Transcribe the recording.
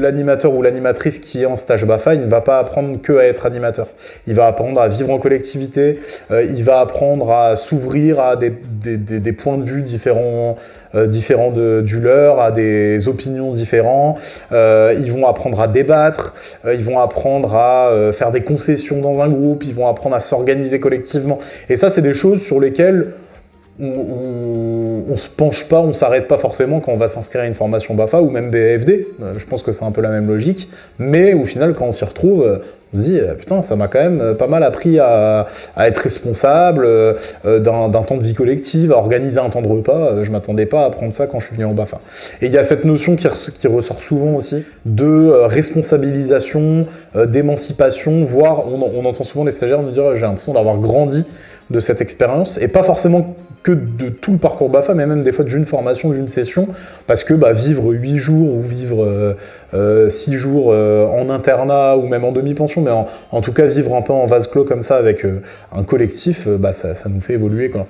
l'animateur ou l'animatrice qui est en stage BAFA, ne va pas apprendre que à être animateur. Il va apprendre à vivre en collectivité, euh, il va apprendre à s'ouvrir à des, points de vue différents, euh, différents du leur, à des opinions différentes. ils vont apprendre à débattre, ils vont apprendre à faire des concessions dans un groupe, ils vont apprendre à s'organiser collectivement. Et ça, c'est des choses sur lesquelles on, se penche pas, on s'arrête pas forcément quand on va s'inscrire à une formation BAFA ou même BFD. Euh, je pense que c'est un peu la même logique. Mais au final, quand on s'y retrouve, euh, on se dit euh, putain, ça m'a quand même pas mal appris à, être responsable d'un temps de vie collective, à organiser un temps de repas. Je m'attendais pas à apprendre ça quand je suis venu en BAFA. Et il y a cette notion qui, qui, ressort souvent aussi de responsabilisation, d'émancipation, voire on, on entend souvent les stagiaires nous dire j'ai l'impression d'avoir grandi de cette expérience et pas forcément que de tout le parcours BAFA, mais même des fois d'une formation, d'une session, parce que bah, vivre 8 jours ou vivre euh, euh, six 6 jours euh, en internat ou même en demi-pension, mais en, tout cas vivre un peu en vase clos comme ça avec un collectif, bah, ça, ça, nous fait évoluer. Quoi.